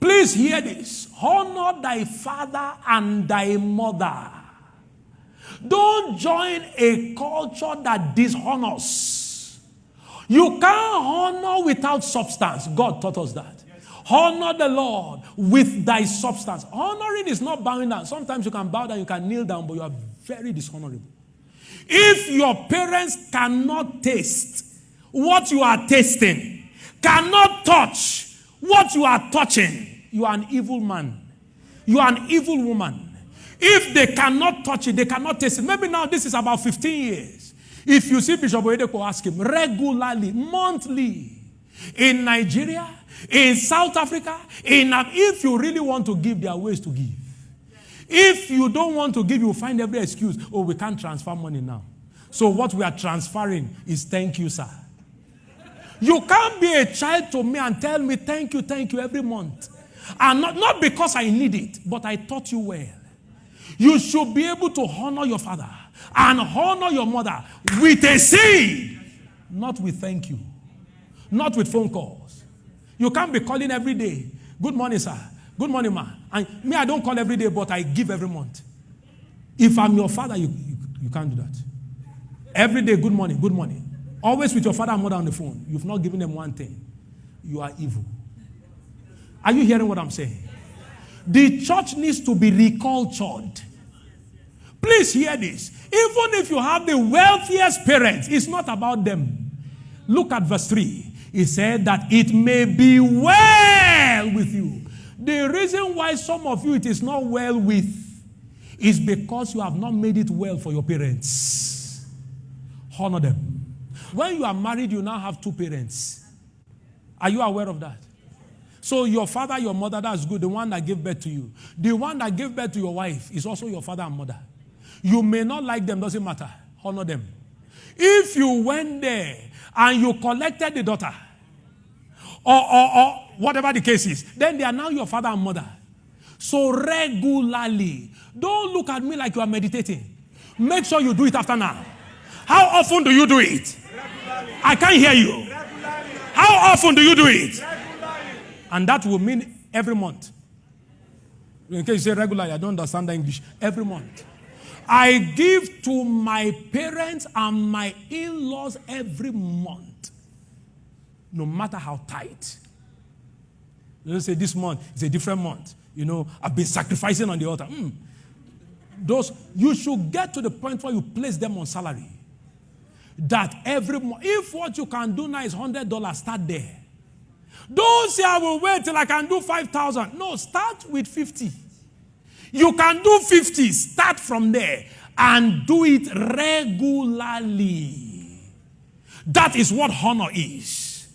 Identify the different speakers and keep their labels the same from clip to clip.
Speaker 1: Please hear this. Honor thy father and thy mother. Don't join a culture that dishonors. You can't honor without substance. God taught us that. Honor the Lord with thy substance. Honoring is not bowing down. Sometimes you can bow down, you can kneel down, but you are very dishonorable. If your parents cannot taste what you are tasting, cannot touch what you are touching, you are an evil man. You are an evil woman. If they cannot touch it, they cannot taste it. Maybe now this is about 15 years. If you see Bishop Oyedepo, ask him regularly, monthly, in Nigeria, in South Africa, in if you really want to give, there are ways to give. If you don't want to give, you find every excuse. Oh, we can't transfer money now. So what we are transferring is thank you, sir. You can't be a child to me and tell me thank you, thank you every month. And not, not because I need it, but I taught you well. You should be able to honor your father and honor your mother with a seed, not with thank you, not with phone calls. You can't be calling every day. Good morning, sir. Good morning, ma. And me, I don't call every day, but I give every month. If I'm your father, you, you, you can't do that. Every day, good morning, good morning. Always with your father and mother on the phone. You've not given them one thing. You are evil. Are you hearing what I'm saying? The church needs to be recultured. Please hear this. Even if you have the wealthiest parents, it's not about them. Look at verse 3. He said that it may be well with you. The reason why some of you it is not well with is because you have not made it well for your parents. Honor them. When you are married, you now have two parents. Are you aware of that? So your father, your mother, that's good. The one that gave birth to you. The one that gave birth to your wife is also your father and mother. You may not like them, doesn't matter. Honor them. If you went there and you collected the daughter, or, or, or whatever the case is, then they are now your father and mother. So regularly, don't look at me like you are meditating. Make sure you do it after now. How often do you do it? I can't hear you. How often do you do it? And that will mean every month. In case you say regularly, I don't understand the English. Every month. I give to my parents and my in laws every month, no matter how tight. Let's say this month is a different month. You know, I've been sacrificing on the altar. Mm. Those, you should get to the point where you place them on salary. That every month, if what you can do now is $100, start there. Don't say I will wait till I can do 5,000. No, start with 50. You can do 50, start from there and do it regularly. That is what honor is.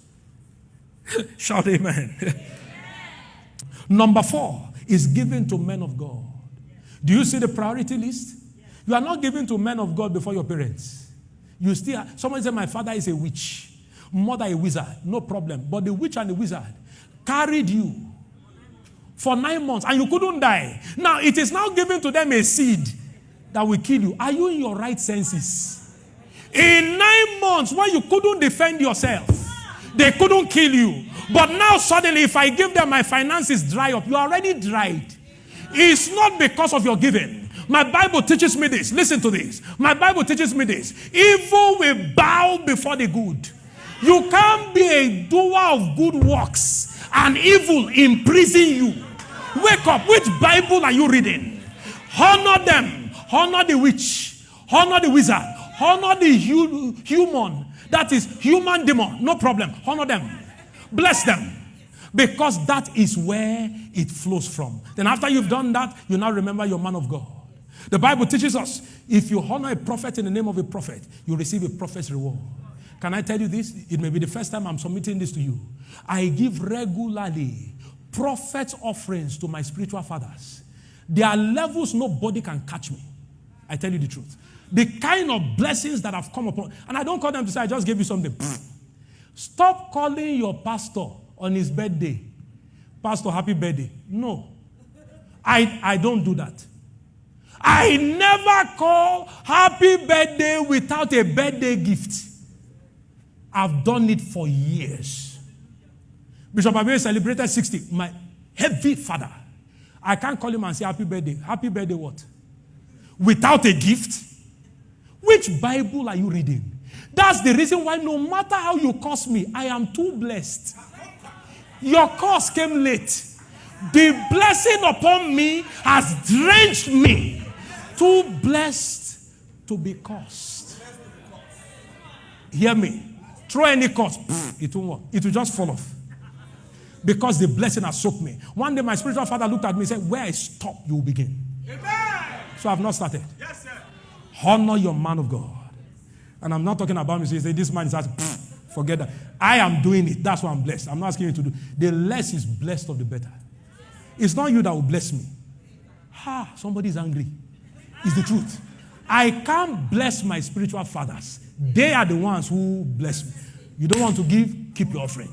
Speaker 1: Shout amen. Number four is given to men of God. Do you see the priority list? You are not given to men of God before your parents. You still, someone said, My father is a witch, mother a wizard. No problem. But the witch and the wizard carried you for nine months and you couldn't die. Now it is now given to them a seed that will kill you. Are you in your right senses? In nine months, when you couldn't defend yourself, they couldn't kill you. But now suddenly, if I give them my finances dry up, you already dried. It's not because of your giving. My Bible teaches me this. Listen to this. My Bible teaches me this. Evil will bow before the good. You can't be a doer of good works and evil imprison you. Wake up. Which Bible are you reading? Honor them. Honor the witch. Honor the wizard. Honor the hu human. That is human demon. No problem. Honor them. Bless them. Because that is where it flows from. Then after you've done that, you now remember your man of God. The Bible teaches us if you honor a prophet in the name of a prophet, you receive a prophet's reward. Can I tell you this? It may be the first time I'm submitting this to you. I give regularly prophet offerings to my spiritual fathers. There are levels nobody can catch me. I tell you the truth. The kind of blessings that have come upon, and I don't call them to say, I just gave you something. Stop calling your pastor on his birthday. Pastor, happy birthday. No. I, I don't do that. I never call happy birthday without a birthday gift. I've done it for years. Bishop Abe celebrated 60. My, heavy father. I can't call him and say happy birthday. Happy birthday what? Without a gift? Which Bible are you reading? That's the reason why no matter how you curse me, I am too blessed. Your curse came late. The blessing upon me has drenched me. Too blessed to be cursed. Hear me. Throw any curse, it won't work. It will just fall off. Because the blessing has soaked me. One day my spiritual father looked at me and said, Where I stop, you will begin. Amen. So I've not started. Yes, sir. Honor your man of God. And I'm not talking about me. So you say, This man is asking, forget that. I am doing it. That's why I'm blessed. I'm not asking you to do. The less is blessed of the better. It's not you that will bless me. Ha, somebody is angry. It's the truth. I can't bless my spiritual fathers. They are the ones who bless me. You don't want to give, keep your offering.